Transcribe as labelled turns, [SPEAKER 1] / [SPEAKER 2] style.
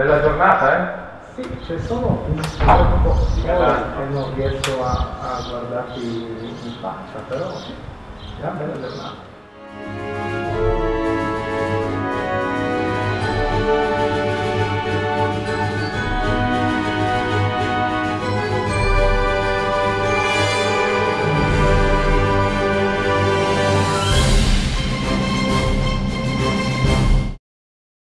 [SPEAKER 1] Bella giornata, eh?
[SPEAKER 2] Sì, c'è solo un po' sole e non riesco a, a guardarti in faccia, però è una bella giornata.